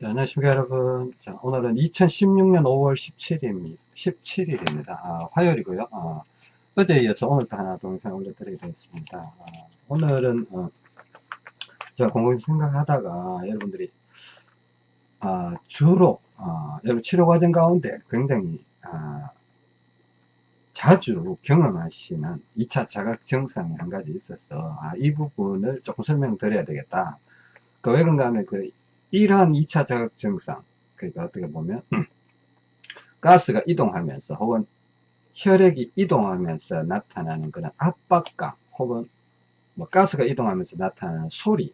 자, 안녕하십니까 여러분. 자, 오늘은 2016년 5월 17일입니다. 17일입니다. 아, 화요일이고요. 아, 어제에 이어서 오늘도 하나 동영상 올려드리게 되겠습니다. 아, 오늘은 어, 제가 곰곰이 생각하다가 여러분들이 아, 주로 아, 여러분 치료 과정 가운데 굉장히 아, 자주 경험하시는 2차 자각 증상이 한 가지 있어서 아, 이 부분을 조금 설명드려야 되겠다. 그 왜 그런가 그 이러한 2차 자극 증상 그러니까 어떻게 보면 가스가 이동하면서 혹은 혈액이 이동하면서 나타나는 그런 압박감 혹은 뭐 가스가 이동하면서 나타나는 소리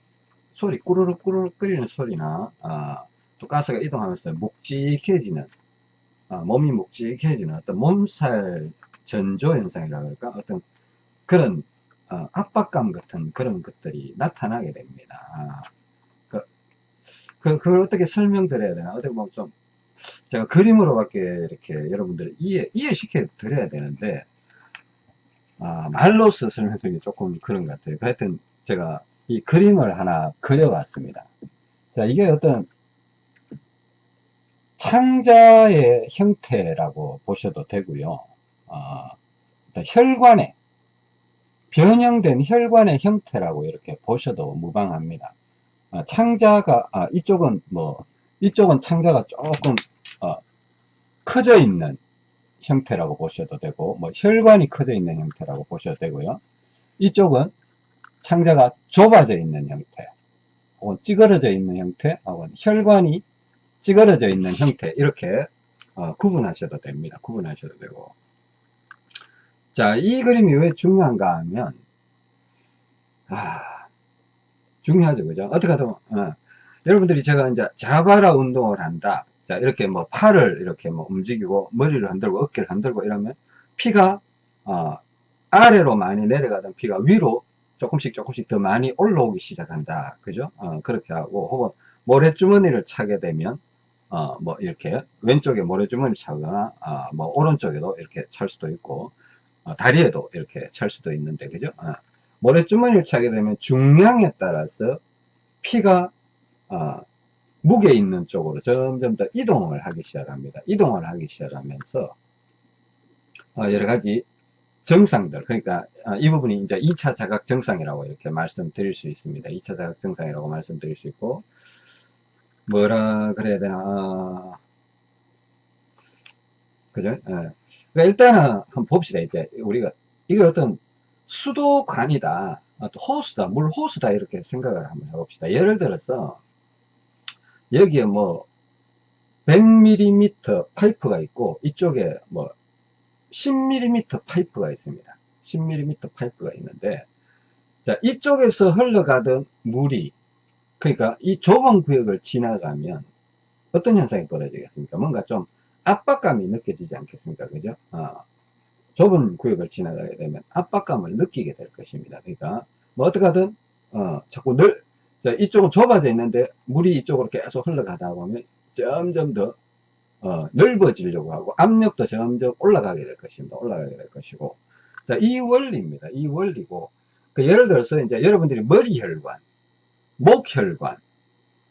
소리 꾸르륵 꾸르륵 끓이는 소리나 어, 또 가스가 이동하면서 묵직해지는 어, 몸이 묵직해지는 어떤 몸살 전조 현상이라고 할까 어떤 그런 어, 압박감 같은 그런 것들이 나타나게 됩니다. 그, 그걸 어떻게 설명드려야 되나? 어떻게 보면 좀, 제가 그림으로밖에 이렇게 여러분들 이해, 이해시켜 드려야 되는데, 아, 말로써 설명드리기 조금 그런 것 같아요. 하여튼, 제가 이 그림을 하나 그려봤습니다. 자, 이게 어떤 창자의 형태라고 보셔도 되고요. 어, 혈관의, 변형된 혈관의 형태라고 이렇게 보셔도 무방합니다. 어, 창자가 아, 이쪽은 뭐 이쪽은 창자가 조금 어, 커져 있는 형태라고 보셔도 되고 뭐 혈관이 커져 있는 형태라고 보셔도 되고요. 이쪽은 창자가 좁아져 있는 형태 혹은 찌그러져 있는 형태 혹은 혈관이 찌그러져 있는 형태 이렇게 어, 구분하셔도 됩니다. 구분하셔도 되고. 자 이 그림이 왜 중요한가 하면 아, 중요하죠. 그죠? 어떻게 하든, 어. 여러분들이 제가 이제 자바라 운동을 한다. 자, 이렇게 뭐 팔을 이렇게 뭐 움직이고 머리를 흔들고 어깨를 흔들고 이러면 피가, 어, 아래로 많이 내려가던 피가 위로 조금씩 조금씩 더 많이 올라오기 시작한다. 그죠? 어, 그렇게 하고, 혹은 모래주머니를 차게 되면, 어, 뭐 이렇게 왼쪽에 모래주머니를 차거나, 어, 뭐 오른쪽에도 이렇게 찰 수도 있고, 어, 다리에도 이렇게 찰 수도 있는데, 그죠? 어. 모래주머니를 차게 되면 중량에 따라서 피가 어, 무게 있는 쪽으로 점점 더 이동을 하기 시작합니다. 이동을 하기 시작하면서 어, 여러 가지 증상들 그러니까 어, 이 부분이 이제 2차 자각 증상이라고 이렇게 말씀드릴 수 있습니다. 2차 자각 증상이라고 말씀드릴 수 있고 뭐라 그래야 되나 어, 그죠? 예. 그러니까 일단은 한번 봅시다. 이제 우리가 이게 어떤 수도관이다. 아, 또 호스다. 물 호스다. 이렇게 생각을 한번 해봅시다. 예를 들어서 여기에 뭐 100mm 파이프가 있고 이쪽에 뭐 10mm 파이프가 있습니다. 10mm 파이프가 있는데 자 이쪽에서 흘러가던 물이 그러니까 이 좁은 구역을 지나가면 어떤 현상이 벌어지겠습니까? 뭔가 좀 압박감이 느껴지지 않겠습니까? 그죠? 어. 좁은 구역을 지나가게 되면 압박감을 느끼게 될 것입니다. 그러니까 뭐 어떻게든 어, 자꾸 늘 자, 이쪽은 좁아져 있는데 물이 이쪽으로 계속 흘러가다 보면 점점 더 어, 넓어지려고 하고 압력도 점점 올라가게 될 것입니다. 올라가게 될 것이고 자, 이 원리입니다. 이 원리고 그 예를 들어서 이제 여러분들이 머리 혈관, 목 혈관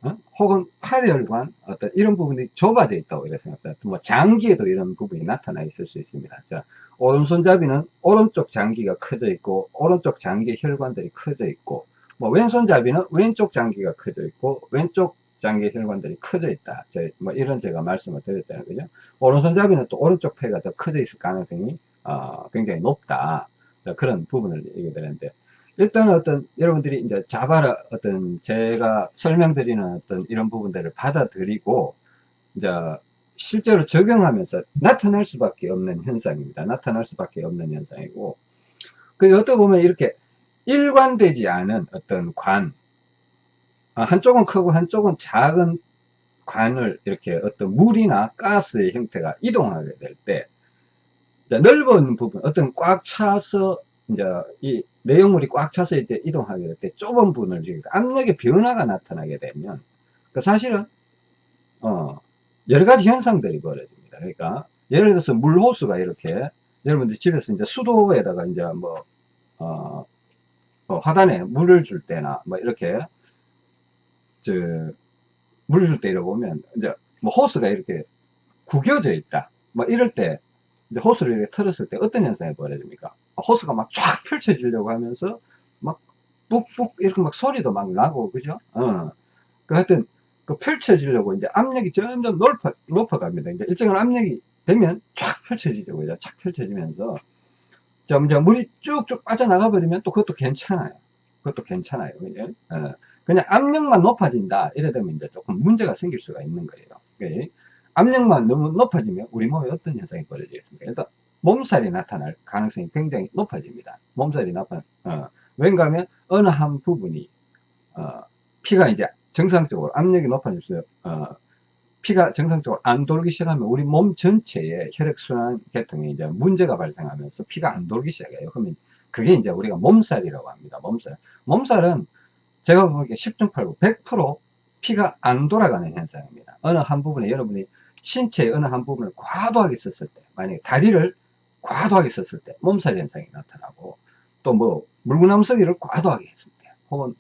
어? 혹은 팔혈관 어떤 이런 부분이 좁아져 있다고 이렇게 생각합니다. 뭐 장기에도 이런 부분이 나타나 있을 수 있습니다. 자, 오른손잡이는 오른쪽 장기가 커져 있고 오른쪽 장기 혈관들이 커져 있고 뭐 왼손잡이는 왼쪽 장기가 커져 있고 왼쪽 장기 혈관들이 커져 있다. 뭐 이런 제가 말씀을 드렸잖아요. 그죠? 오른손잡이는 또 오른쪽 폐가 더 커져 있을 가능성이 어, 굉장히 높다. 자, 그런 부분을 얘기드렸는데 일단은 어떤 여러분들이 이제 자바라 어떤 제가 설명드리는 어떤 이런 부분들을 받아들이고 이제 실제로 적용하면서 나타날 수밖에 없는 현상입니다. 나타날 수밖에 없는 현상이고 그 어떻게 보면 이렇게 일관되지 않은 어떤 관 아, 한쪽은 크고 한쪽은 작은 관을 이렇게 어떤 물이나 가스의 형태가 이동하게 될 때 넓은 부분 어떤 꽉 차서 이제 이 내용물이 꽉 차서 이제 이동하게 될 때 좁은 부분을 압력의 변화가 나타나게 되면 그 사실은 어 여러 가지 현상들이 벌어집니다. 그러니까 예를 들어서 물 호수가 이렇게 여러분들 집에서 이제 수도에다가 이제 뭐 어, 어 화단에 물을 줄 때나 뭐 이렇게 저 물을 줄 때 이러 보면 이제 뭐 호스가 이렇게 구겨져 있다. 뭐 이럴 때 이제 호스를 이렇게 틀었을 때 어떤 현상이 벌어집니까? 호스가 막 쫙 펼쳐지려고 하면서 막 뿍뿍 이렇게 막 소리도 막 나고 그죠? 어. 그 하여튼 그 펼쳐지려고 이제 압력이 점점 높아, 높아갑니다. 이제 일정한 압력이 되면 쫙 펼쳐지죠. 그죠? 쫙 펼쳐지면서 점점 물이 쭉쭉 빠져나가 버리면 또 그것도 괜찮아요. 그것도 괜찮아요. 그죠? 어. 그냥 압력만 높아진다. 이래 되면 이제 조금 문제가 생길 수가 있는 거예요. 그죠? 압력만 너무 높아지면 우리 몸에 어떤 현상이 벌어지겠습니까? 일단 몸살이 나타날 가능성이 굉장히 높아집니다. 몸살이 나타나, 어, 왠가 하면 어느 한 부분이, 어, 피가 이제 정상적으로 압력이 높아지면서, 어, 피가 정상적으로 안 돌기 시작하면 우리 몸 전체에 혈액순환 계통에 이제 문제가 발생하면서 피가 안 돌기 시작해요. 그러면 그게 이제 우리가 몸살이라고 합니다. 몸살. 몸살은 제가 보기에 10중 8구 100% 피가 안 돌아가는 현상입니다. 어느 한 부분에 여러분이 신체의 어느 한 부분을 과도하게 썼을 때, 만약에 다리를 과도하게 썼을 때 몸살 현상이 나타나고 또 뭐 물구나무서기를 과도하게 했을 때 혹은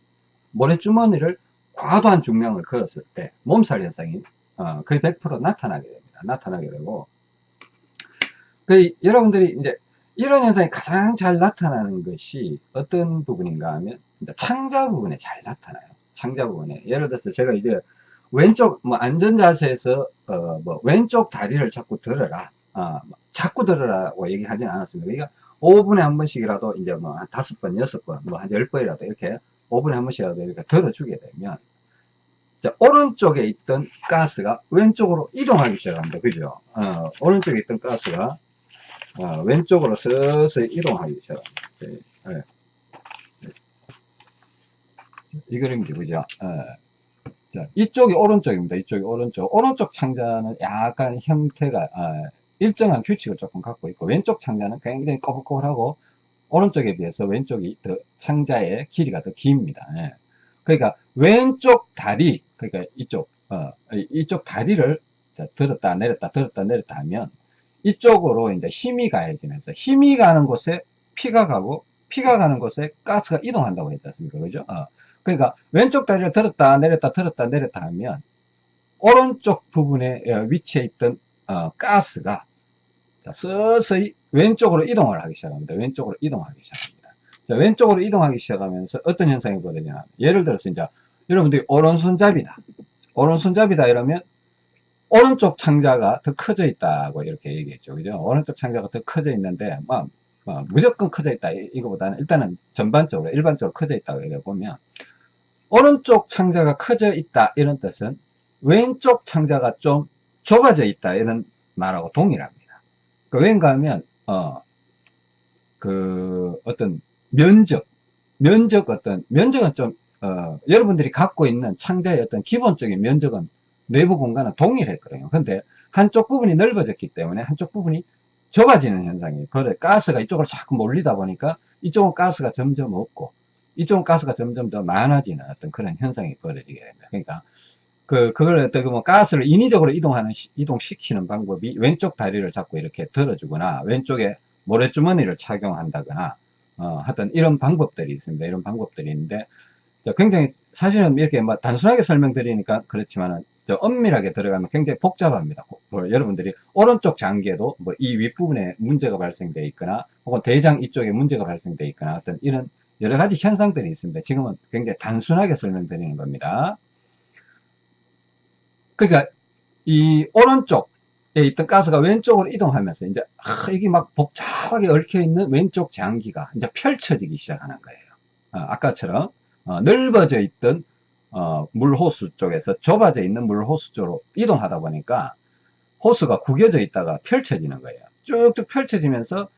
모래주머니를 과도한 중량을 걸었을 때 몸살 현상이 어, 거의 100% 나타나게 됩니다. 나타나게 되고 그 여러분들이 이제 이런 현상이 가장 잘 나타나는 것이 어떤 부분인가 하면 창자 부분에 잘 나타나요. 창자 부분에 예를 들어서 제가 이제 왼쪽 뭐 안전 자세에서 어, 뭐 왼쪽 다리를 자꾸 들어라 어, 자꾸 들으라고 얘기하지는 않았습니다. 그러니까 5분에 한 번씩이라도 이제 뭐 한 다섯 번, 여섯 번, 뭐 한 열 번이라도 이렇게 5분에 한 번씩이라도 이렇게 들어주게 되면 자, 오른쪽에 있던 가스가 왼쪽으로 이동하기 시작합니다. 그죠? 어, 오른쪽에 있던 가스가 어, 왼쪽으로 서서히 이동하기 시작합니다. 네. 네. 이 그림이죠. 그죠? 네. 자, 이쪽이 오른쪽입니다. 이쪽이 오른쪽. 오른쪽 창자는 약간 형태가 어, 일정한 규칙을 조금 갖고 있고 왼쪽 창자는 굉장히 꼬불꼬불하고 오른쪽에 비해서 왼쪽이 더 창자의 길이가 더 깁니다. 예. 그러니까 왼쪽 다리 그러니까 이쪽 어, 이쪽 다리를 들었다 내렸다 들었다 내렸다 하면 이쪽으로 이제 힘이 가해지면서 힘이 가는 곳에 피가 가고 피가 가는 곳에 가스가 이동한다고 했지 않습니까 그죠 어. 그러니까 왼쪽 다리를 들었다 내렸다 들었다 내렸다 하면 오른쪽 부분에 어, 위치해 있던 어, 가스가 자, 서서히 왼쪽으로 이동을 하기 시작합니다. 왼쪽으로 이동하기 시작합니다. 자, 왼쪽으로 이동하기 시작하면서 어떤 현상이 벌어지냐. 예를 들어서 이제 여러분들이 오른손잡이다. 오른손잡이다 이러면 오른쪽 창자가 더 커져 있다고 이렇게 얘기했죠. 그죠? 오른쪽 창자가 더 커져 있는데, 뭐, 뭐 무조건 커져 있다. 이거보다는 일단은 전반적으로, 일반적으로 커져 있다고 얘기해 보면, 오른쪽 창자가 커져 있다. 이런 뜻은 왼쪽 창자가 좀 좁아져 있다 이런 말하고 동일합니다. 그 왠가 하면 어, 그 어떤 면적, 면적 어떤 면적은 좀 어, 여러분들이 갖고 있는 창자의 어떤 기본적인 면적은 내부 공간은 동일했거든요. 근데 한쪽 부분이 넓어졌기 때문에 한쪽 부분이 좁아지는 현상이 그래 가스가 이쪽으로 자꾸 몰리다 보니까 이쪽은 가스가 점점 없고 이쪽은 가스가 점점 더 많아지는 어떤 그런 현상이 벌어지게 됩니다. 그러니까 그, 그걸 어떻게 보면 가스를 인위적으로 이동하는, 이동시키는 방법이 왼쪽 다리를 잡고 이렇게 들어주거나, 왼쪽에 모래주머니를 착용한다거나, 어, 하여튼 이런 방법들이 있습니다. 이런 방법들이 있는데, 굉장히 사실은 이렇게 뭐 단순하게 설명드리니까 그렇지만은, 엄밀하게 들어가면 굉장히 복잡합니다. 뭐 여러분들이 오른쪽 장기에도 뭐 이 윗부분에 문제가 발생되어 있거나, 혹은 대장 이쪽에 문제가 발생되어 있거나, 어떤 이런 여러 가지 현상들이 있습니다. 지금은 굉장히 단순하게 설명드리는 겁니다. 그러니까 이 오른쪽에 있던 가스가 왼쪽으로 이동하면서 이제 아, 이게 막 복잡하게 얽혀 있는 왼쪽 장기가 이제 펼쳐지기 시작하는 거예요. 아, 까처럼 어, 넓어져 있던 어, 물 호수 쪽에서 좁아져 있는 물 호수 쪽으로 이동하다 보니까 호수가 구겨져 있다가 펼쳐지는 거예요. 쭉쭉 펼쳐지면서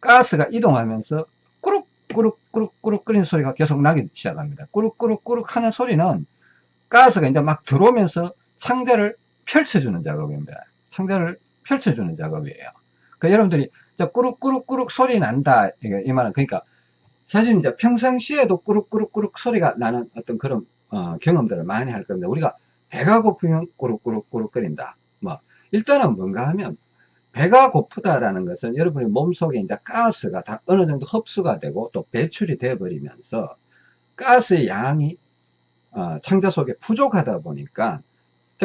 가스가 이동하면서 꾸룩 꾸룩 꾸룩 꾸룩 끓이는 소리가 계속 나기 시작합니다. 꾸룩 꾸룩 꾸룩 하는 소리는 가스가 이제 막 들어오면서 상자를 펼쳐주는 작업입니다. 상자를 펼쳐주는 작업이에요. 그 여러분들이 꾸룩꾸룩꾸룩 소리 난다. 이 말은 그러니까 사실 이제 평상시에도 꾸룩꾸룩꾸룩 소리가 나는 어떤 그런 어, 경험들을 많이 할 겁니다. 우리가 배가 고프면 꾸룩꾸룩꾸룩 거린다. 뭐 일단은 뭔가 하면 배가 고프다라는 것은 여러분의 몸속에 이제 가스가 다 어느 정도 흡수가 되고 또 배출이 돼 버리면서 가스의 양이 어, 창자 속에 부족하다 보니까 자,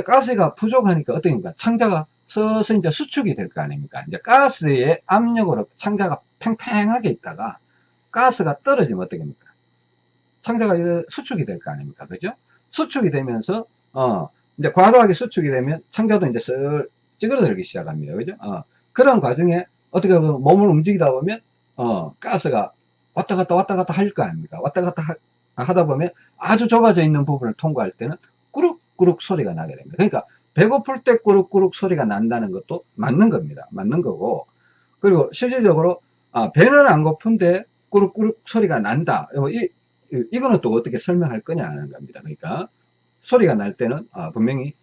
가스가 부족하니까 어떻게입니까? 창자가 서서 이제 수축이 될 거 아닙니까? 이제 가스의 압력으로 창자가 팽팽하게 있다가 가스가 떨어지면 어떻게 됩니까? 창자가 수축이 될 거 아닙니까? 그죠? 수축이 되면서, 어, 이제 과도하게 수축이 되면 창자도 이제 슬 찌그러들기 시작합니다. 그죠? 어, 그런 과정에 어떻게 보면 몸을 움직이다 보면, 어, 가스가 왔다 갔다 왔다 갔다 할 거 아닙니까? 왔다 갔다 하, 하다 보면 아주 좁아져 있는 부분을 통과할 때는 꾸룩꾸룩 소리가 나게 됩니다. 그러니까 배고플 때 꾸룩꾸룩 소리가 난다는 것도 맞는 겁니다. 맞는 거고 그리고 실질적으로 아, 배는 안 고픈데 꾸룩꾸룩 소리가 난다. 뭐 이, 이거는 또 어떻게 설명할 거냐 하는 겁니다. 그러니까 소리가 날 때는 아, 분명히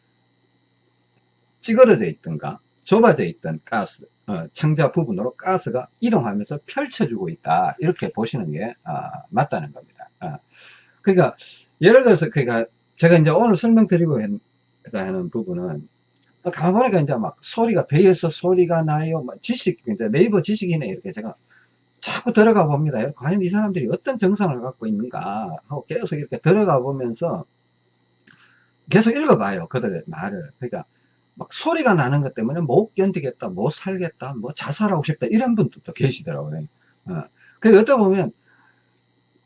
찌그러져 있던가 좁아져 있던 가스 어, 창자 부분으로 가스가 이동하면서 펼쳐주고 있다 이렇게 보시는 게 아, 맞다는 겁니다. 아, 그러니까 예를 들어서 그러니까 제가 이제 오늘 설명드리고 하는 부분은 가만 보니까 이제 막 소리가 배에서 소리가 나요 막 지식 이제 네이버 지식이네 이렇게 제가 자꾸 들어가 봅니다. 과연 이 사람들이 어떤 정상을 갖고 있는가 하고 계속 이렇게 들어가 보면서 계속 읽어봐요. 그들의 말을. 그러니까 막 소리가 나는 것 때문에 못 견디겠다, 못 살겠다, 뭐 자살하고 싶다 이런 분들도 계시더라고요. 어. 그러니까 어떻게 보면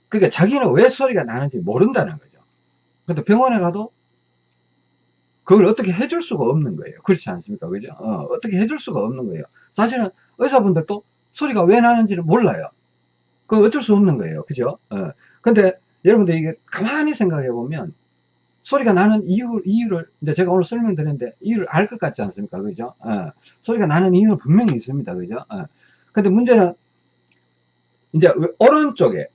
그러니까 자기는 왜 소리가 나는지 모른다는 거죠. 근데 병원에 가도 그걸 어떻게 해줄 수가 없는 거예요. 그렇지 않습니까? 그죠? 어, 떻게 해줄 수가 없는 거예요. 사실은 의사분들도 소리가 왜 나는지를 몰라요. 그 어쩔 수 없는 거예요. 그죠? 어. 근데 여러분들 이게 가만히 생각해 보면 소리가 나는 이유, 이유를, 이제 제가 오늘 설명드렸는데, 이유를 알 것 같지 않습니까? 그죠? 어, 소리가 나는 이유는 분명히 있습니다. 그죠? 어. 근데 문제는, 이제, 오른쪽에,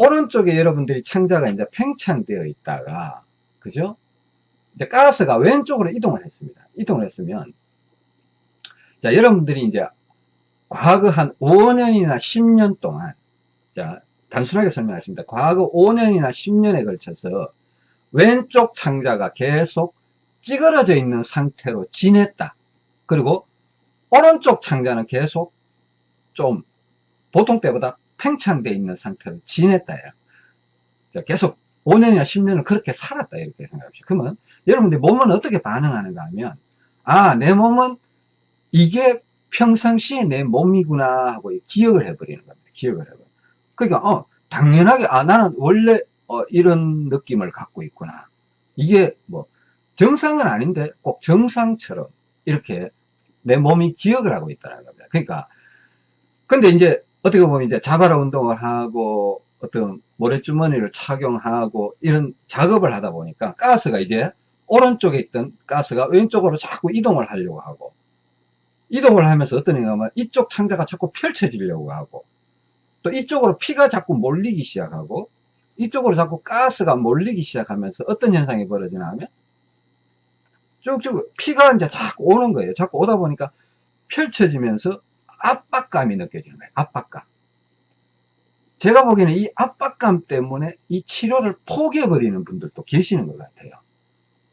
오른쪽에 여러분들이 창자가 이제 팽창되어 있다가, 그죠? 이제 가스가 왼쪽으로 이동을 했습니다. 이동을 했으면, 자, 여러분들이 이제, 과거 한 5년이나 10년 동안, 자, 단순하게 설명하겠습니다. 과거 5년이나 10년에 걸쳐서, 왼쪽 창자가 계속 찌그러져 있는 상태로 지냈다. 그리고 오른쪽 창자는 계속 좀 보통 때보다 팽창되어 있는 상태로 지냈다. 계속 5년이나 10년을 그렇게 살았다. 이렇게 생각합시다. 그러면 여러분들 몸은 어떻게 반응하는가 하면 아, 내 몸은 이게 평상시에 내 몸이구나 하고 기억을 해버리는 겁니다. 기억을 해버려. 그러니까, 어, 당연하게, 아, 나는 원래 어, 이런 느낌을 갖고 있구나. 이게 뭐 정상은 아닌데 꼭 정상처럼 이렇게 내 몸이 기억을 하고 있다는 겁니다. 그러니까 근데 이제 어떻게 보면 이제 자바라 운동을 하고 어떤 모래주머니를 착용하고 이런 작업을 하다 보니까 가스가 이제 오른쪽에 있던 가스가 왼쪽으로 자꾸 이동을 하려고 하고 이동을 하면서 어떤 얘기가 면 이쪽 창자가 자꾸 펼쳐지려고 하고 또 이쪽으로 피가 자꾸 몰리기 시작하고 이쪽으로 자꾸 가스가 몰리기 시작하면서 어떤 현상이 벌어지나 하면 쭉쭉 피가 이제 자꾸 오는 거예요. 자꾸 오다 보니까 펼쳐지면서 압박감이 느껴지는 거예요. 압박감. 제가 보기에는 이 압박감 때문에 이 치료를 포기해버리는 분들도 계시는 것 같아요.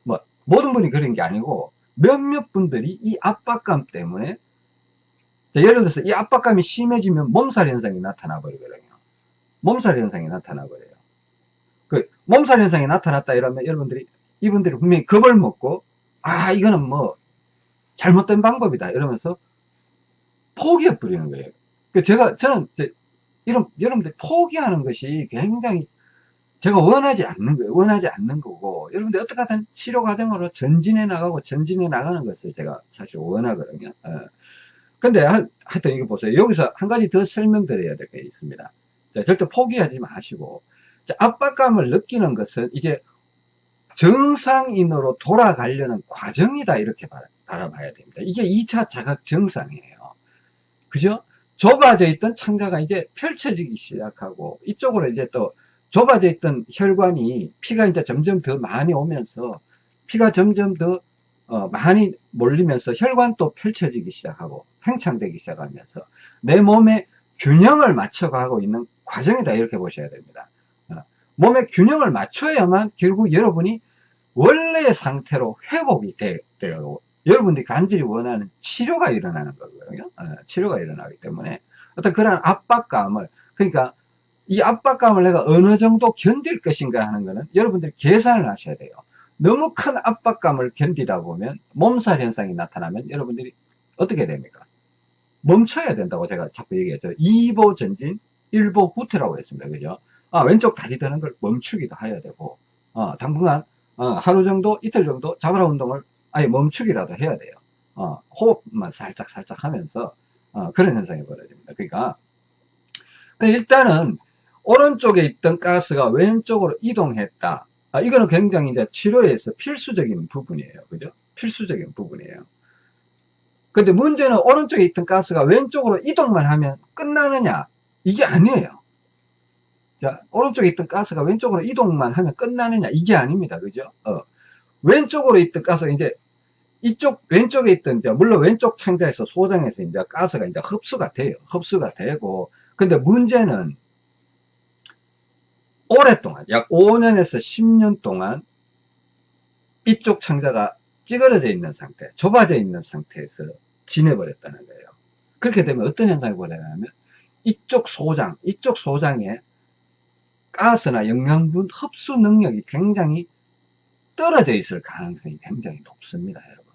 뭐, 모든 분이 그런 게 아니고 몇몇 분들이 이 압박감 때문에 예를 들어서 이 압박감이 심해지면 몸살 현상이 나타나 버리거든요. 몸살 현상이 나타나 버려요. 그 몸살 현상이 나타났다 이러면 여러분들이 이분들이 분명히 겁을 먹고 아 이거는 뭐 잘못된 방법이다 이러면서 포기해 버리는 거예요. 그 제가 저는 이런 여러분들 포기하는 것이 굉장히 제가 원하지 않는 거예요. 원하지 않는 거고 여러분들 어떻게 하든 치료 과정으로 전진해 나가고 전진해 나가는 것을 제가 사실 원하거든요. 어. 근데 하, 하여튼 이거 보세요. 여기서 한 가지 더 설명드려야 될 게 있습니다. 자, 절대 포기하지 마시고 압박감을 느끼는 것은 이제 정상인으로 돌아가려는 과정이다 이렇게 바라봐야 됩니다. 이게 2차 자각 정상이에요. 그죠? 좁아져 있던 창자가 이제 펼쳐지기 시작하고 이쪽으로 이제 또 좁아져 있던 혈관이 피가 이제 점점 더 많이 오면서 피가 점점 더 어, 많이 몰리면서 혈관도 펼쳐지기 시작하고 팽창되기 시작하면서 내 몸의 균형을 맞춰가고 있는 과정이다 이렇게 보셔야 됩니다. 몸의 균형을 맞춰야만 결국 여러분이 원래의 상태로 회복이 되, 되고 여러분들이 간절히 원하는 치료가 일어나는 거거든요. 어, 치료가 일어나기 때문에 어떤 그런 압박감을 그러니까 이 압박감을 내가 어느 정도 견딜 것인가 하는 거는 여러분들이 계산을 하셔야 돼요. 너무 큰 압박감을 견디다 보면 몸살 현상이 나타나면 여러분들이 어떻게 됩니까? 멈춰야 된다고 제가 자꾸 얘기했죠. 2보 전진, 1보 후퇴라고 했습니다. 그죠? 아, 왼쪽 다리 드는 걸 멈추기도 해야 되고, 어, 당분간, 어, 하루 정도, 이틀 정도 자바라 운동을 아예 멈추기라도 해야 돼요. 어, 호흡만 살짝 살짝 하면서, 어, 그런 현상이 벌어집니다. 그러니까, 일단은, 오른쪽에 있던 가스가 왼쪽으로 이동했다. 아, 이거는 굉장히 이제 치료에서 필수적인 부분이에요. 그죠? 필수적인 부분이에요. 근데 문제는 오른쪽에 있던 가스가 왼쪽으로 이동만 하면 끝나느냐? 이게 아니에요. 자, 오른쪽에 있던 가스가 왼쪽으로 이동만 하면 끝나느냐? 이게 아닙니다. 그죠? 어. 왼쪽으로 있던 가스가 이제 이쪽 왼쪽에 있던 이제 물론 왼쪽 창자에서 소장에서 이제 가스가 이제 흡수가 돼요. 흡수가 되고 근데 문제는 오랫동안 약 5년에서 10년 동안 이쪽 창자가 찌그러져 있는 상태, 좁아져 있는 상태에서 지내버렸다는 거예요. 그렇게 되면 어떤 현상이 벌어지냐면 이쪽 소장, 이쪽 소장에 가스나 영양분 흡수 능력이 굉장히 떨어져 있을 가능성이 굉장히 높습니다, 여러분.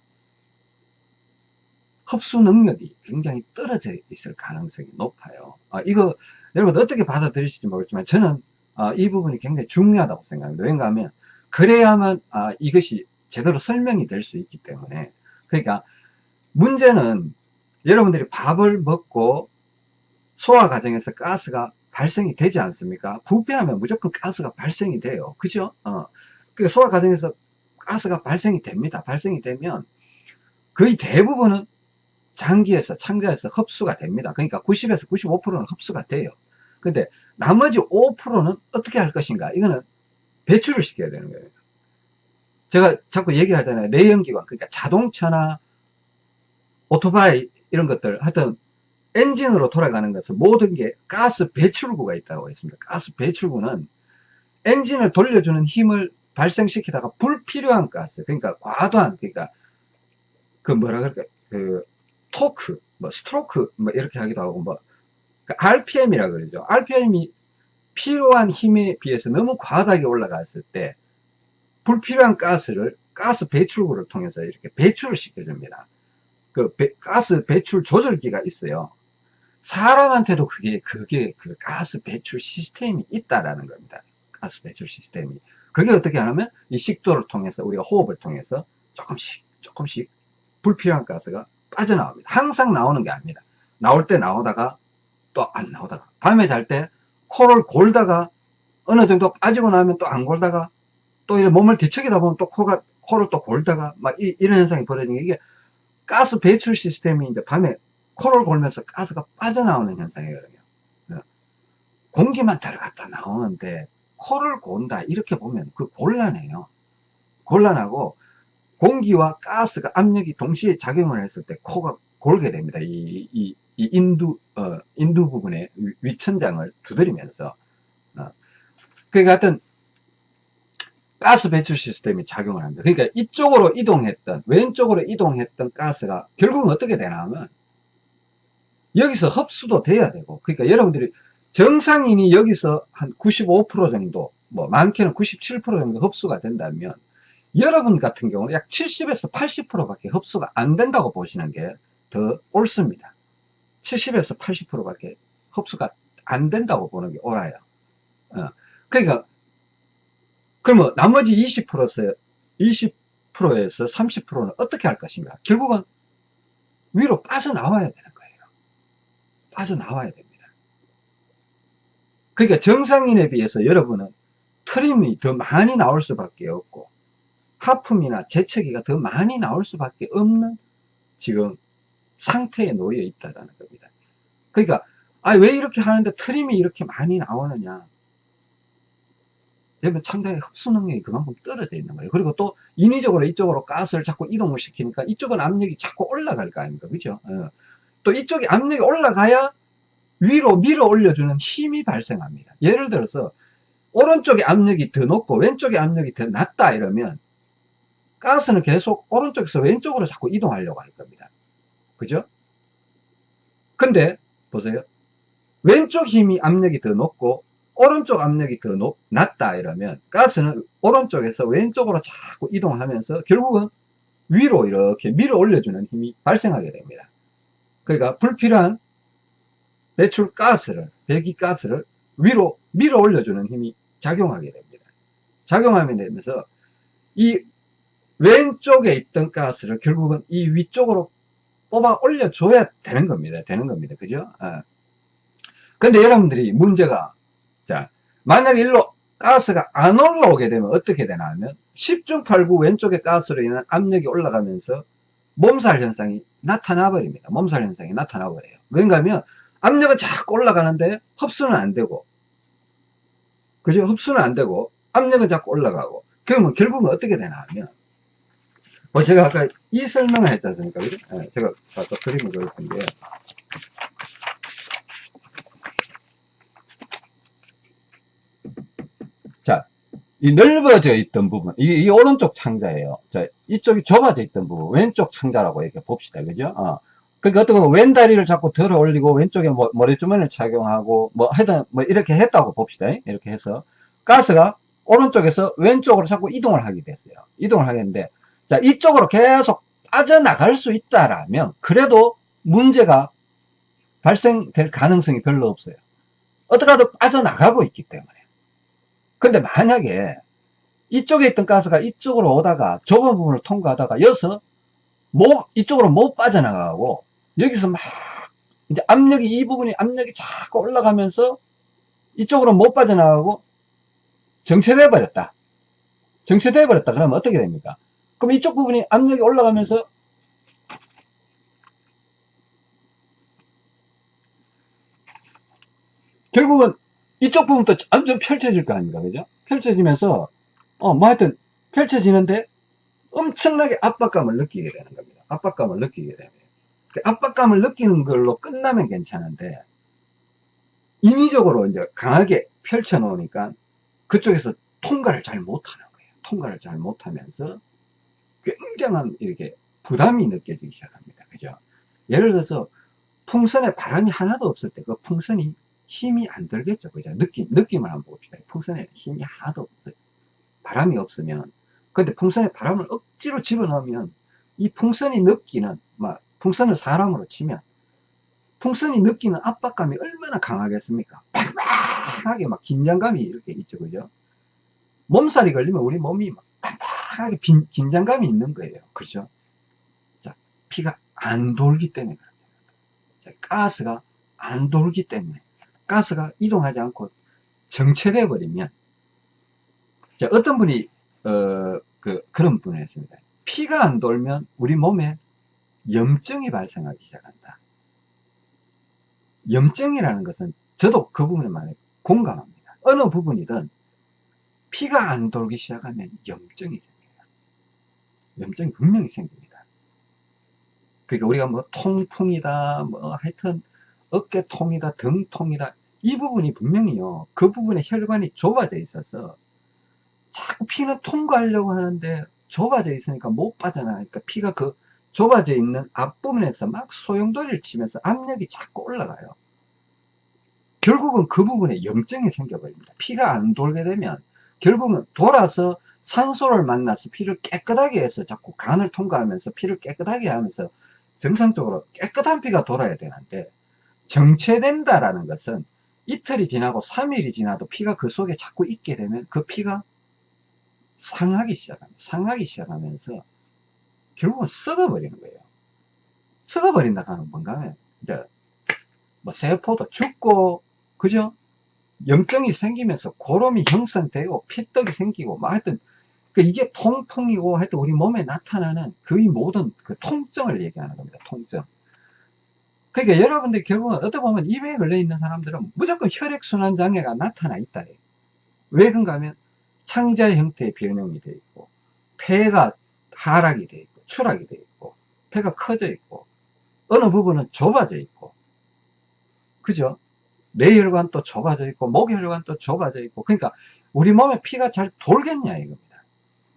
흡수 능력이 굉장히 떨어져 있을 가능성이 높아요. 아, 이거 여러분 어떻게 받아들이실지 모르겠지만 저는 아, 이 부분이 굉장히 중요하다고 생각합니다. 왜냐 하면 그래야만 아, 이것이 제대로 설명이 될 수 있기 때문에 그러니까 문제는 여러분들이 밥을 먹고 소화 과정에서 가스가 발생이 되지 않습니까? 부패하면 무조건 가스가 발생이 돼요. 그죠? 어. 그 소화 과정에서 가스가 발생이 됩니다. 발생이 되면 거의 대부분은 장기에서 창자에서 흡수가 됩니다. 그러니까 90에서 95%는 흡수가 돼요. 근데 나머지 5%는 어떻게 할 것인가? 이거는 배출을 시켜야 되는 거예요. 제가 자꾸 얘기하잖아요. 내연기관, 그러니까 자동차나 오토바이 이런 것들 하여튼 엔진으로 돌아가는 것은 모든 게 가스 배출구가 있다고 했습니다. 가스 배출구는 엔진을 돌려주는 힘을 발생시키다가 불필요한 가스, 그러니까 과도한, 그러니까 그 뭐라 그럴까, 그 토크, 뭐 스트로크, 뭐 이렇게 하기도 하고, 뭐 그 RPM이라 그러죠. RPM이 필요한 힘에 비해서 너무 과다하게 올라갔을 때 불필요한 가스를 가스 배출구를 통해서 이렇게 배출을 시켜줍니다. 그 배, 가스 배출 조절기가 있어요. 사람한테도 그게 그게 그 가스 배출 시스템이 있다라는 겁니다. 가스 배출 시스템이. 그게 어떻게 하냐면 이 식도를 통해서 우리가 호흡을 통해서 조금씩 조금씩 불필요한 가스가 빠져나옵니다. 항상 나오는 게 아닙니다. 나올 때 나오다가 또 안 나오다가 밤에 잘 때 코를 골다가 어느 정도 빠지고 나면 또 안 골다가 또 몸을 뒤척이다 보면 또 코가 코를 또 골다가 막 이, 런 현상이 벌어지는 게 이게 가스 배출 시스템이 이제 밤에 코를 골면서 가스가 빠져나오는 현상이거든요. 네. 공기만 들어갔다 나오는데 코를 곤다 이렇게 보면 그 곤란해요. 곤란하고 공기와 가스가 압력이 동시에 작용을 했을 때 코가 골게 됩니다. 이, 이, 이 인두 어, 인두 부분에 위천장을 두드리면서 어. 그러니까 하여튼 가스 배출 시스템이 작용을 합니다. 그러니까 이쪽으로 이동했던 왼쪽으로 이동했던 가스가 결국은 어떻게 되나 하면 여기서 흡수도 돼야 되고 그러니까 여러분들이 정상인이 여기서 한 95% 정도 뭐 많게는 97% 정도 흡수가 된다면 여러분 같은 경우는 약 70에서 80% 밖에 흡수가 안 된다고 보시는 게 더 옳습니다 70에서 80% 밖에 흡수가 안 된다고 보는 게 옳아요 어. 그러니까 그러면 나머지 20%에서 20%에서 30%는 어떻게 할 것인가 결국은 위로 빠져나와야 되는 빠져나와야 됩니다. 그러니까 정상인에 비해서 여러분은 트림이 더 많이 나올 수밖에 없고 하품이나 재채기가 더 많이 나올 수밖에 없는 지금 상태에 놓여 있다는 겁니다. 그러니까 아, 왜 이렇게 하는데 트림이 이렇게 많이 나오느냐 여러분 창자의 흡수 능력이 그만큼 떨어져 있는 거예요. 그리고 또 인위적으로 이쪽으로 가스를 자꾸 이동을 시키니까 이쪽은 압력이 자꾸 올라갈 거 아닙니까? 그죠? 어. 또 이쪽에 압력이 올라가야 위로 밀어 올려주는 힘이 발생합니다. 예를 들어서 오른쪽에 압력이 더 높고 왼쪽에 압력이 더 낮다 이러면 가스는 계속 오른쪽에서 왼쪽으로 자꾸 이동하려고 할 겁니다. 그죠? 근데 보세요. 왼쪽 힘이 압력이 더 높고 오른쪽 압력이 더 높, 낮다 이러면 가스는 오른쪽에서 왼쪽으로 자꾸 이동하면서 결국은 위로 이렇게 밀어 올려주는 힘이 발생하게 됩니다. 그러니까 불필요한 배출 가스를, 배기가스를 위로 밀어 올려주는 힘이 작용하게 됩니다. 작용하게 되면서 이 왼쪽에 있던 가스를 결국은 이 위쪽으로 뽑아 올려줘야 되는 겁니다. 되는 겁니다. 그죠? 아. 근데 여러분들이 문제가, 자, 만약 일로 가스가 안 올라오게 되면 어떻게 되나 하면 10중 8구 왼쪽에 가스로 인한 압력이 올라가면서 몸살 현상이 나타나 버립니다. 몸살 현상이 나타나 버려요. 왠가 하면 압력은 자꾸 올라가는데 흡수는 안 되고 그죠? 흡수는 안 되고 압력은 자꾸 올라가고 그러면 결국은 어떻게 되나 하면 뭐 제가 아까 이 설명을 했지 않습니까? 그죠? 네, 제가 아까 그림을 그렸던 게 자, 이 넓어져 있던 부분, 이, 이 오른쪽 창자예요. 자, 이쪽이 좁아져 있던 부분, 왼쪽 창자라고 이렇게 봅시다. 그죠? 어. 그러니까 어떤 건 왼다리를 자꾸 들어 올리고 왼쪽에 뭐, 머리주머니를 착용하고 뭐 하여튼 뭐 이렇게 했다고 봅시다. 이렇게 해서 가스가 오른쪽에서 왼쪽으로 자꾸 이동을 하게 됐어요. 이동을 하겠는데 자 이쪽으로 계속 빠져나갈 수 있다라면 그래도 문제가 발생될 가능성이 별로 없어요. 어떻게 하든 빠져나가고 있기 때문에 근데 만약에 이쪽에 있던 가스가 이쪽으로 오다가 좁은 부분을 통과하다가 여기서 못, 이쪽으로 못 빠져나가고 여기서 막 이제 압력이 이 부분이 압력이 자꾸 올라가면서 이쪽으로 못 빠져나가고 정체돼 버렸다. 정체돼 버렸다. 그러면 어떻게 됩니까? 그럼 이쪽 부분이 압력이 올라가면서 결국은 이쪽 부분도 완전 펼쳐질 거 아닙니까? 그죠? 펼쳐지면서 어 뭐 하여튼 펼쳐지는데 엄청나게 압박감을 느끼게 되는 겁니다. 압박감을 느끼게 됩니다. 그 압박감을 느끼는 걸로 끝나면 괜찮은데 인위적으로 이제 강하게 펼쳐 놓으니까 그쪽에서 통과를 잘 못하는 거예요. 통과를 잘 못하면서 굉장한 이렇게 부담이 느껴지기 시작합니다. 그죠? 예를 들어서 풍선에 바람이 하나도 없을 때 그 풍선이 힘이 안 들겠죠. 그죠? 느낌, 느낌을 한번 봅시다. 풍선에 힘이 하나도 없어요. 바람이 없으면 근데 풍선에 바람을 억지로 집어넣으면 이 풍선이 느끼는 막 풍선을 사람으로 치면 풍선이 느끼는 압박감이 얼마나 강하겠습니까? 팍팍하게 막 긴장감이 이렇게 있죠, 그죠? 몸살이 걸리면 우리 몸이 막 팍팍하게 빈, 긴장감이 있는 거예요, 그죠? 자, 피가 안 돌기 때문에. 자, 가스가 안 돌기 때문에 가스가 이동하지 않고 정체돼 버리면 자, 어떤 분이 어, 그, 그런 분을 했습니다. 피가 안 돌면 우리 몸에 염증이 발생하기 시작한다. 염증이라는 것은 저도 그 부분에 많이 공감합니다. 어느 부분이든 피가 안 돌기 시작하면 염증이 생겨요. 염증이 분명히 생깁니다. 그러니까 우리가 뭐 통풍이다, 뭐 하여튼 어깨통이다, 등통이다, 이 부분이 분명히요, 그 부분에 혈관이 좁아져 있어서 자꾸 피는 통과하려고 하는데 좁아져 있으니까 못 빠져나가니까 피가 그 좁아져 있는 앞부분에서 막 소용돌이를 치면서 압력이 자꾸 올라가요. 결국은 그 부분에 염증이 생겨버립니다. 피가 안 돌게 되면 결국은 돌아서 산소를 만나서 피를 깨끗하게 해서 자꾸 간을 통과하면서 피를 깨끗하게 하면서 정상적으로 깨끗한 피가 돌아야 되는데 정체된다라는 것은 이틀이 지나고 3일이 지나도 피가 그 속에 자꾸 있게 되면 그 피가 상하기 시작합니다. 상하기 시작하면서 결국은 썩어버리는 거예요. 썩어버린다 하는 뭔가 이제 뭐 세포도 죽고 그죠? 염증이 생기면서 고름이 형성되고 피떡이 생기고 뭐 하여튼 그 이게 통풍이고 하여튼 우리 몸에 나타나는 거의 모든 그 통증을 얘기하는 겁니다. 통증. 그러니까 여러분들 결국은 어떻게 보면 입에 걸려 있는 사람들은 무조건 혈액순환 장애가 나타나 있다. 왜 그런가 하면 창자 형태의 변형이 되어 있고 폐가 하락이 되어 있고 추락이 되어 있고 폐가 커져 있고 어느 부분은 좁아져 있고 그죠? 뇌혈관 또 좁아져 있고 목혈관 또 좁아져 있고 그러니까 우리 몸에 피가 잘 돌겠냐 이겁니다.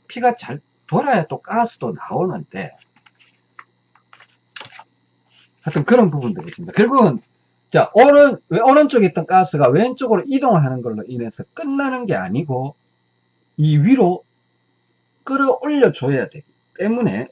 피가 잘 돌아야 또 가스도 나오는데 하여튼 그런 부분들이 있습니다. 결국은 자, 오른, 왜 오른쪽에 있던 가스가 왼쪽으로 이동하는 걸로 인해서 끝나는 게 아니고, 이 위로 끌어올려 줘야 되기 때문에, 아,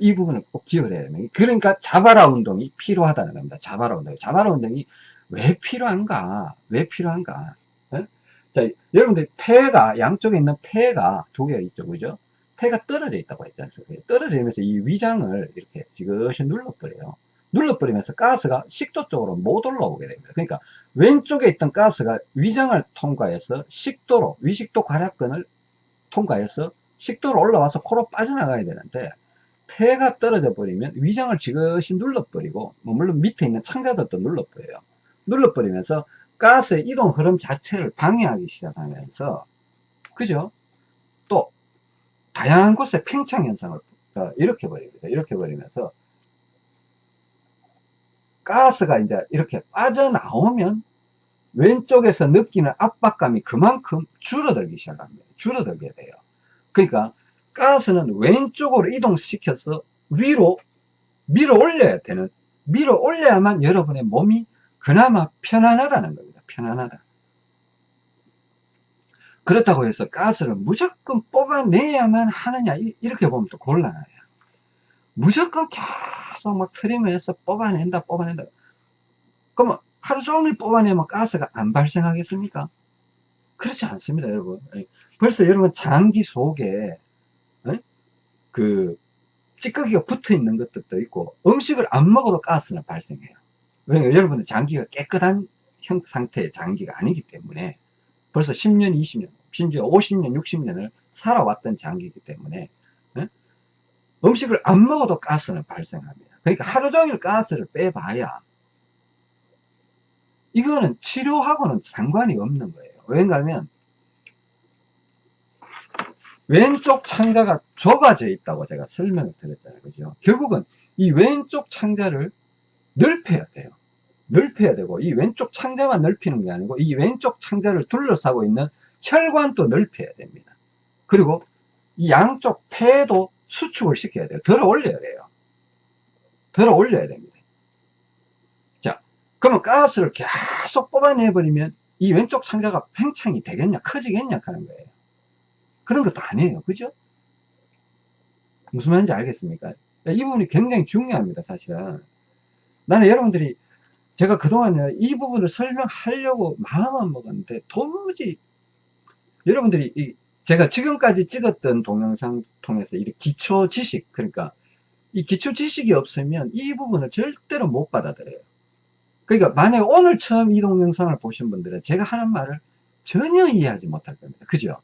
이 부분을 꼭 기억을 해야 됩니다. 그러니까 자바라 운동이 필요하다는 겁니다. 자바라 운동. 자바라 운동이 왜 필요한가? 왜 필요한가? 어? 자, 여러분들 폐가, 양쪽에 있는 폐가 두 개가 있죠. 그죠? 폐가 떨어져 있다고 했잖아요. 떨어지면서 이 위장을 이렇게 지그시 눌러버려요. 눌러버리면서 가스가 식도 쪽으로 못 올라오게 됩니다. 그러니까 왼쪽에 있던 가스가 위장을 통과해서 식도로, 위식도 괄약근을 통과해서 식도로 올라와서 코로 빠져나가야 되는데 폐가 떨어져 버리면 위장을 지그시 눌러버리고 뭐 물론 밑에 있는 창자들도 눌러버려요. 눌러버리면서 가스의 이동 흐름 자체를 방해하기 시작하면서 그죠? 또 다양한 곳에 팽창 현상을 일으켜 버립니다. 이렇게 버리면서 가스가 이제 이렇게 빠져나오면 왼쪽에서 느끼는 압박감이 그만큼 줄어들기 시작합니다. 줄어들게 돼요. 그러니까 가스는 왼쪽으로 이동시켜서 위로 밀어 올려야 되는 밀어 올려야만 여러분의 몸이 그나마 편안하다는 겁니다. 편안하다. 그렇다고 해서 가스를 무조건 뽑아내야만 하느냐 이렇게 보면 또 곤란해요. 무조건 계속 막 트림을 서 뽑아낸다 뽑아낸다 그러면 하루 종일 뽑아내면 가스가 안 발생하겠습니까? 그렇지 않습니다 여러분 예. 벌써 여러분 장기 속에 에? 그 찌꺼기가 붙어 있는 것들도 있고 음식을 안 먹어도 가스는 발생해요. 왜냐면 여러분의 장기가 깨끗한 형 상태의 장기가 아니기 때문에 벌써 10년 20년 심지어 50년 60년을 살아왔던 장기이기 때문에 에? 음식을 안 먹어도 가스는 발생합니다. 그러니까 하루 종일 가스를 빼봐야 이거는 치료하고는 상관이 없는 거예요. 왜냐하면 왼쪽 창자가 좁아져 있다고 제가 설명을 드렸잖아요. 그죠? 결국은 이 왼쪽 창자를 넓혀야 돼요. 넓혀야 되고, 이 왼쪽 창자만 넓히는 게 아니고, 이 왼쪽 창자를 둘러싸고 있는 혈관도 넓혀야 됩니다. 그리고 이 양쪽 폐도 수축을 시켜야 돼요. 들어 올려야 돼요. 들어 올려야 됩니다. 자, 그러면 가스를 계속 뽑아내버리면 이 왼쪽 창자가 팽창이 되겠냐, 커지겠냐 하는 거예요. 그런 것도 아니에요. 그죠? 무슨 말인지 알겠습니까? 이 부분이 굉장히 중요합니다. 사실은. 나는 여러분들이 제가 그동안 이 부분을 설명하려고 마음은 먹었는데 도무지 여러분들이 이 제가 지금까지 찍었던 동영상 통해서 이 기초 지식 그러니까 이 기초 지식이 없으면 이 부분을 절대로 못 받아들여요. 그러니까 만약 오늘 처음 이 동영상을 보신 분들은 제가 하는 말을 전혀 이해하지 못할 겁니다. 그죠?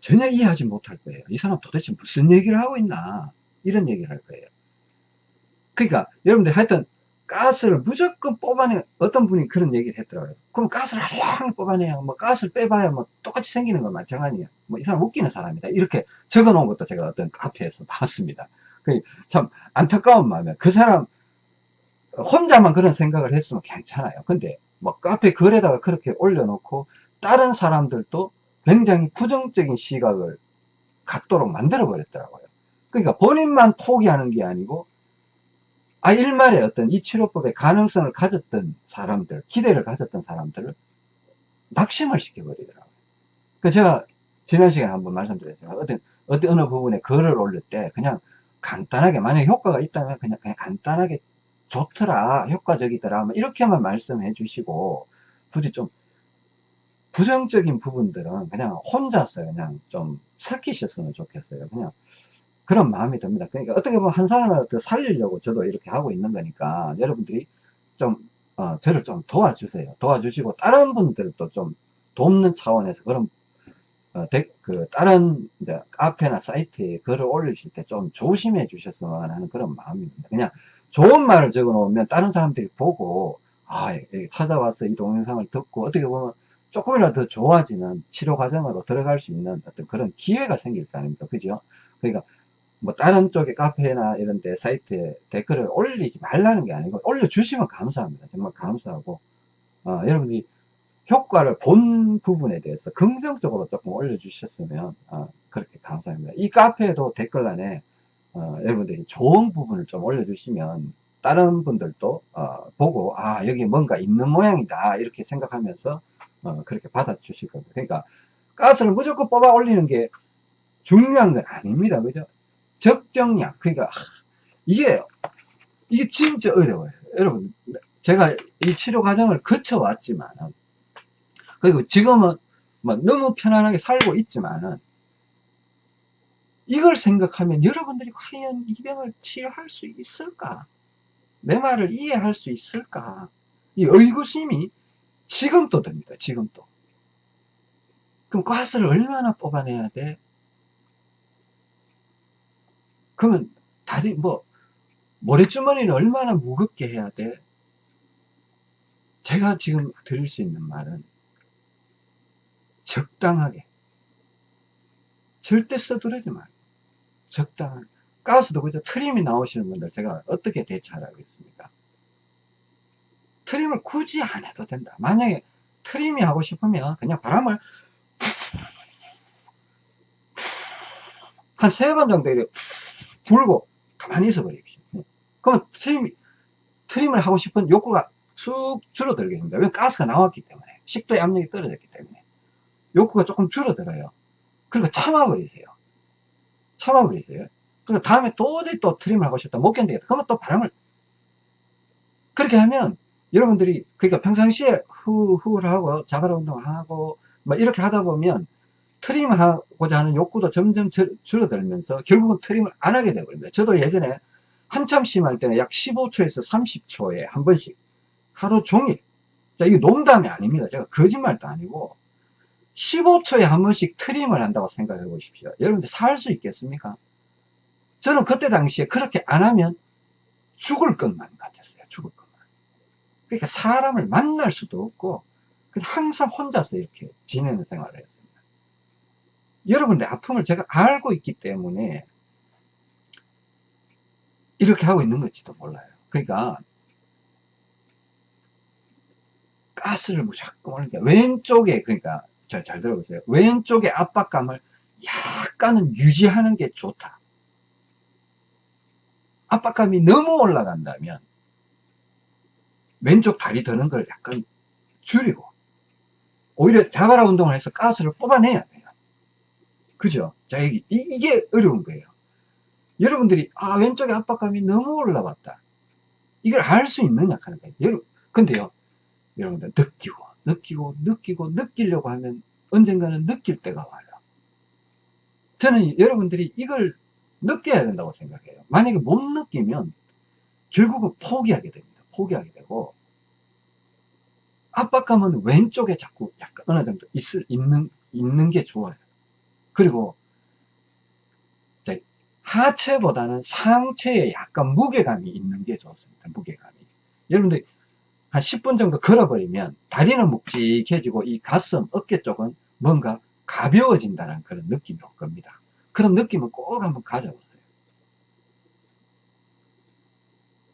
전혀 이해하지 못할 거예요. 이 사람 도대체 무슨 얘기를 하고 있나 이런 얘기를 할 거예요. 그러니까 여러분들 하여튼 가스를 무조건 뽑아내 어떤 분이 그런 얘기를 했더라고요. 그럼 가스를 하루 뽑아내야 뭐 가스를 빼봐야 뭐 똑같이 생기는 건 마찬가지야. 뭐 이 사람 웃기는 사람이다. 이렇게 적어 놓은 것도 제가 어떤 카페에서 봤습니다. 참 안타까운 마음에 그 사람 혼자만 그런 생각을 했으면 괜찮아요. 근데 뭐 카페 글에다가 그렇게 올려놓고 다른 사람들도 굉장히 부정적인 시각을 갖도록 만들어 버렸더라고요. 그러니까 본인만 포기하는 게 아니고 아 일말에 어떤 이 치료법의 가능성을 가졌던 사람들, 기대를 가졌던 사람들을 낙심을 시켜버리더라고요. 그 제가 지난 시간에 한번 말씀드렸지만 어떤 어떤 어느 부분에 글을 올릴 때 그냥 간단하게 만약 효과가 있다면 그냥 그냥 간단하게 좋더라, 효과적이더라, 뭐 이렇게만 말씀해 주시고 부디 좀 부정적인 부분들은 그냥 혼자서 그냥 좀 삭히셨으면 좋겠어요. 그냥 그런 마음이 듭니다. 그러니까 어떻게 보면 한 사람을 살리려고 저도 이렇게 하고 있는 거니까 여러분들이 좀 어, 저를 좀 도와주세요. 도와주시고 다른 분들도 좀 돕는 차원에서 그런 어, 데, 그 다른 이제 카페나 사이트에 글을 올리실 때 좀 조심해 주셨으면 하는 그런 마음입니다. 그냥 좋은 말을 적어 놓으면 다른 사람들이 보고 아 찾아와서 이 동영상을 듣고 어떻게 보면 조금이라도 더 좋아지는 치료 과정으로 들어갈 수 있는 어떤 그런 기회가 생길 거 아닙니까? 그죠? 그러니까 뭐 다른 쪽에 카페나 이런 데 사이트에 댓글을 올리지 말라는 게 아니고 올려주시면 감사합니다. 정말 감사하고 어, 여러분들이 효과를 본 부분에 대해서 긍정적으로 조금 올려주셨으면 어, 그렇게 감사합니다. 이 카페에도 댓글란에 어, 여러분들이 좋은 부분을 좀 올려주시면 다른 분들도 어, 보고 아 여기 뭔가 있는 모양이다 이렇게 생각하면서 어, 그렇게 받아주실 겁니다. 그러니까 가스를 무조건 뽑아 올리는 게 중요한 건 아닙니다. 그죠? 적정량. 그러니까 하, 이게 이게 진짜 어려워요. 여러분 제가 이 치료 과정을 거쳐왔지만 그리고 지금은 뭐 너무 편안하게 살고 있지만은 이걸 생각하면 여러분들이 과연 이 병을 치료할 수 있을까? 내 말을 이해할 수 있을까? 이 의구심이 지금도 듭니다. 지금도. 그럼 가스를 얼마나 뽑아내야 돼? 그러면 다리 뭐 모래주머니는 얼마나 무겁게 해야 돼? 제가 지금 드릴 수 있는 말은 적당하게 절대 서두르지 말고 적당한 가스도 그죠 트림이 나오시는 분들 제가 어떻게 대처하라고 했습니까 트림을 굳이 안 해도 된다 만약에 트림이 하고 싶으면 그냥 바람을 한 세 번 정도 이렇게 불고 가만히 있어 버리십시오 그러면 트림, 트림을 하고 싶은 욕구가 쑥 줄어들게 됩니다 왜 가스가 나왔기 때문에 식도의 압력이 떨어졌기 때문에 욕구가 조금 줄어들어요 그리고 참아버리세요 참아버리세요. 그리고 다음에 도저히 또 트림을 하고 싶다. 못 견디겠다. 그러면 또 바람을. 그렇게 하면 여러분들이, 그러니까 평상시에 후후를 하고 자발 운동을 하고 뭐 이렇게 하다 보면 트림하고자 하는 욕구도 점점 줄어들면서 결국은 트림을 안 하게 되버립니다. 저도 예전에 한참 심할 때는 약 15초에서 30초에 한 번씩 하루 종일. 자, 이게 농담이 아닙니다. 제가 거짓말도 아니고 15초에 한 번씩 트림을 한다고 생각해 보십시오. 여러분들 살 수 있겠습니까? 저는 그때 당시에 그렇게 안 하면 죽을 것만 같았어요. 죽을 것만. 그러니까 사람을 만날 수도 없고 항상 혼자서 이렇게 지내는 생활을 했습니다. 여러분들 아픔을 제가 알고 있기 때문에 이렇게 하고 있는 건지도 몰라요. 그러니까 가스를 무조건 올리니까 왼쪽에 그러니까 자, 잘 들어보세요. 왼쪽의 압박감을 약간은 유지하는 게 좋다. 압박감이 너무 올라간다면 왼쪽 다리 드는 걸 약간 줄이고 오히려 자바라 운동을 해서 가스를 뽑아내야 돼요. 그죠? 자, 여기, 이, 게 어려운 거예요. 여러분들이, 아, 왼쪽에 압박감이 너무 올라왔다. 이걸 알 수 있느냐 하는 거예요. 여러분, 근데요, 여러분들 느끼고, 느끼고 느끼고 느끼려고 하면 언젠가는 느낄 때가 와요. 저는 여러분들이 이걸 느껴야 된다고 생각해요. 만약에 못 느끼면 결국은 포기하게 됩니다. 포기하게 되고 압박감은 왼쪽에 자꾸 약간 어느 정도 있을, 있는, 있는 게 좋아요. 그리고 하체보다는 상체에 약간 무게감이 있는 게 좋습니다. 무게감이. 여러분들 한 10분 정도 걸어버리면 다리는 묵직해지고 이 가슴, 어깨 쪽은 뭔가 가벼워진다는 그런 느낌이 올 겁니다. 그런 느낌을 꼭 한번 가져보세요.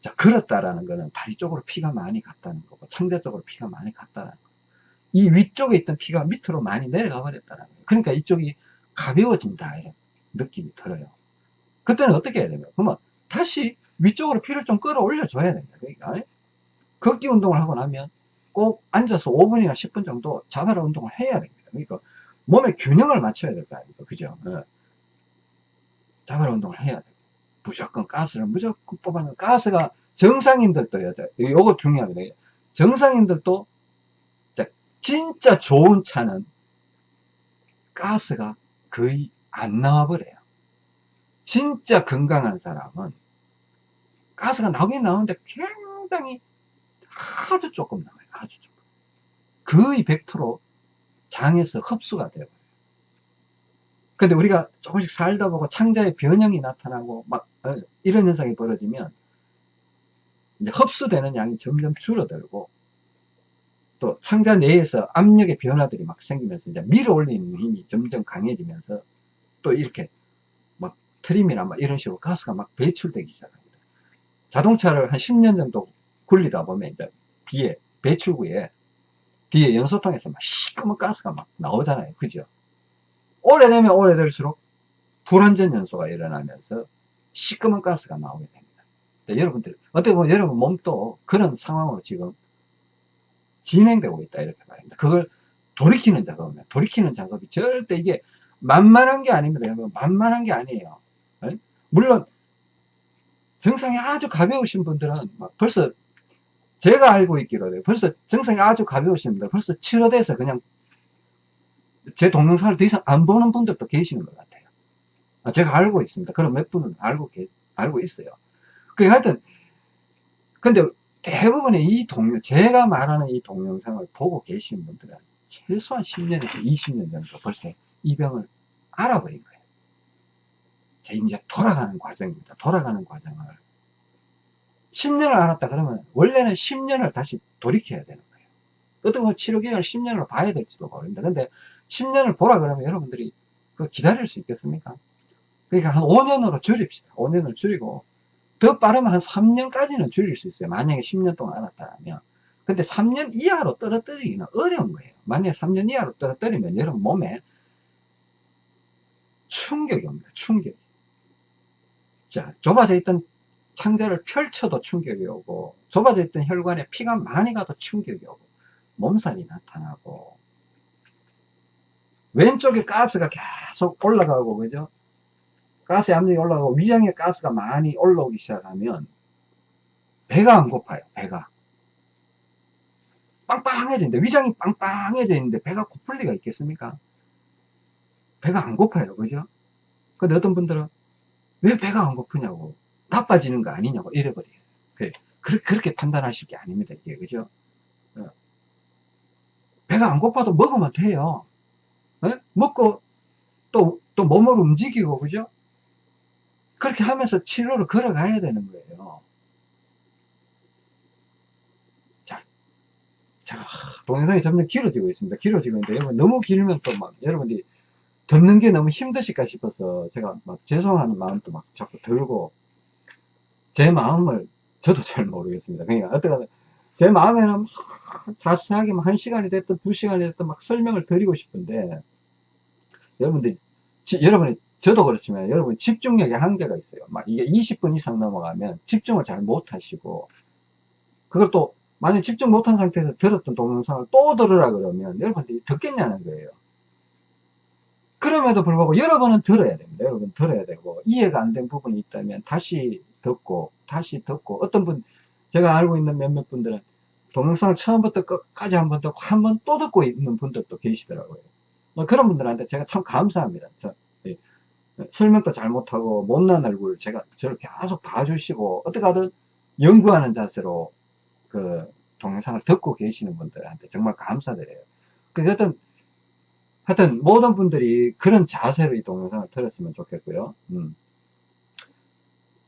자, 걸었다라는 거는 다리 쪽으로 피가 많이 갔다는 거고, 창자 쪽으로 피가 많이 갔다는 거. 이 위쪽에 있던 피가 밑으로 많이 내려가 버렸다는 거예요. 그러니까 이쪽이 가벼워진다, 이런 느낌이 들어요. 그때는 어떻게 해야 되냐? 그러면 다시 위쪽으로 피를 좀 끌어올려 줘야 됩니다. 그러니까. 걷기 운동을 하고 나면 꼭 앉아서 5분이나 10분 정도 자바라 운동을 해야 됩니다. 그러니까 몸의 균형을 맞춰야 될 거 아닙니까? 그죠? 네. 자바라 운동을 해야 돼. 무조건 가스를 무조건 뽑아내. 가스가 정상인들도요. 요거 중요합니다. 정상인들도 진짜 좋은 차는 가스가 거의 안 나와버려요. 진짜 건강한 사람은 가스가 나오긴 나오는데 굉장히 아주 조금 나와요. 아주 조금. 거의 100% 장에서 흡수가 되어요. 근데 우리가 조금씩 살다 보고 창자의 변형이 나타나고 막 어, 이런 현상이 벌어지면 이제 흡수되는 양이 점점 줄어들고 또 창자 내에서 압력의 변화들이 막 생기면서 이제 밀어 올리는 힘이 점점 강해지면서 또 이렇게 막 트림이나 막 이런 식으로 가스가 막 배출되기 시작합니다. 자동차를 한 10년 정도 굴리다 보면 이제 뒤에 배출구에 뒤에 연소통에서 막 시꺼먼 가스가 막 나오잖아요. 그죠? 오래되면 오래될수록 불완전 연소가 일어나면서 시꺼먼 가스가 나오게 됩니다. 네, 여러분들, 어떻게 보면 여러분 몸도 그런 상황으로 지금 진행되고 있다. 이렇게 말합니다. 그걸 돌이키는 작업입니다. 돌이키는 작업이 절대 이게 만만한 게 아닙니다. 여러분. 만만한 게 아니에요. 네? 물론, 정상이 아주 가벼우신 분들은 막 벌써 제가 알고 있기로 벌써 정상이 아주 가벼우신 분들 벌써 치료돼서 그냥 제 동영상을 더 이상 안 보는 분들도 계시는 것 같아요. 아, 제가 알고 있습니다. 그런 몇 분은 알고, 계, 알고 있어요. 그 하여튼, 근데 대부분의 이 동영, 제가 말하는 이 동영상을 보고 계신 분들은 최소한 10년에서 20년 정도 벌써 이 병을 알아버린 거예요. 자, 이제 돌아가는 과정입니다. 돌아가는 과정을. 10년을 알았다 그러면 원래는 10년을 다시 돌이켜야 되는 거예요. 어떻게 보면 치료 기간을 10년을 봐야 될지도 모릅니다. 근데 10년을 보라 그러면 여러분들이 그 기다릴 수 있겠습니까? 그러니까 한 5년으로 줄입시다. 5년을 줄이고 더 빠르면 한 3년까지는 줄일 수 있어요. 만약에 10년 동안 알았다면. 근데 3년 이하로 떨어뜨리기는 어려운 거예요. 만약에 3년 이하로 떨어뜨리면 여러분 몸에 충격이 옵니다. 충격이. 자, 좁아져 있던 창자를 펼쳐도 충격이 오고, 좁아져 있던 혈관에 피가 많이 가도 충격이 오고, 몸살이 나타나고, 왼쪽에 가스가 계속 올라가고, 그죠? 가스 압력이 올라가고, 위장에 가스가 많이 올라오기 시작하면, 배가 안 고파요, 배가. 빵빵해지는데, 위장이 빵빵해져 있는데, 배가 고플 리가 있겠습니까? 배가 안 고파요, 그죠? 근데 어떤 분들은, 왜 배가 안 고프냐고. 나빠지는 거 아니냐고 이래버려요. 그, 그렇게 판단하실 게 아닙니다. 이게, 그죠? 어. 배가 안 고파도 먹으면 돼요. 에? 먹고 또, 또 몸을 움직이고, 그죠? 그렇게 하면서 치료를 걸어가야 되는 거예요. 자, 자, 동영상이 점점 길어지고 있습니다. 길어지고 있는데, 너무 길면 또 막, 여러분들이 듣는 게 너무 힘드실까 싶어서 제가 막 죄송하는 마음도 막 자꾸 들고, 제 마음을 저도 잘 모르겠습니다. 그러니까 어떻게 제 마음에는 막 자세하게 한 시간이 됐든 두 시간이 됐든 막 설명을 드리고 싶은데 여러분들 지, 여러분이 저도 그렇지만 여러분 집중력에 한계가 있어요. 막 이게 20분 이상 넘어가면 집중을 잘 못하시고 그걸 또 만약 집중 못한 상태에서 들었던 동영상을 또 들으라 그러면 여러분들이 듣겠냐는 거예요. 그럼에도 불구하고 여러분은 들어야 됩니다. 여러 분 들어야 되고 이해가 안 된 부분이 있다면 다시 듣고 다시 듣고 어떤 분 제가 알고 있는 몇몇 분들은 동영상을 처음부터 끝까지 한 번 듣고 한 번 또 듣고 있는 분들도 계시더라고요. 뭐 그런 분들한테 제가 참 감사합니다. 저, 예, 설명도 잘 못하고 못난 얼굴 제가 저를 계속 봐주시고 어떻게 하든 연구하는 자세로 그 동영상을 듣고 계시는 분들한테 정말 감사드려요. 그 하여튼 하여튼 모든 분들이 그런 자세로 이 동영상을 들었으면 좋겠고요. 음.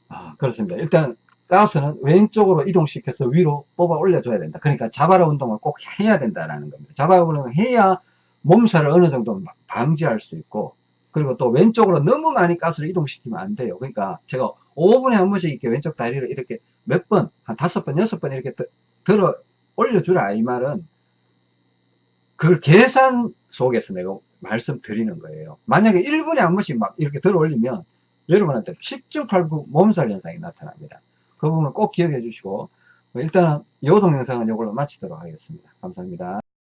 아, 그렇습니다. 일단 가스는 왼쪽으로 이동시켜서 위로 뽑아 올려줘야 된다. 그러니까 자바라 운동을 꼭 해야 된다라는 겁니다. 자바라 운동을 해야 몸살을 어느 정도 방지할 수 있고 그리고 또 왼쪽으로 너무 많이 가스를 이동시키면 안 돼요. 그러니까 제가 5분에 한 번씩 이렇게 왼쪽 다리를 이렇게 몇 번, 한 다섯 번, 여섯 번 이렇게 들어 올려주라 이 말은 그걸 계산 속에서 내가 말씀드리는 거예요. 만약에 1분에 한 번씩 막 이렇게 들어 올리면 여러분한테 10중 8구 몸살 현상이 나타납니다. 그 부분을 꼭 기억해 주시고 일단은 이 동영상은 이걸로 마치도록 하겠습니다. 감사합니다.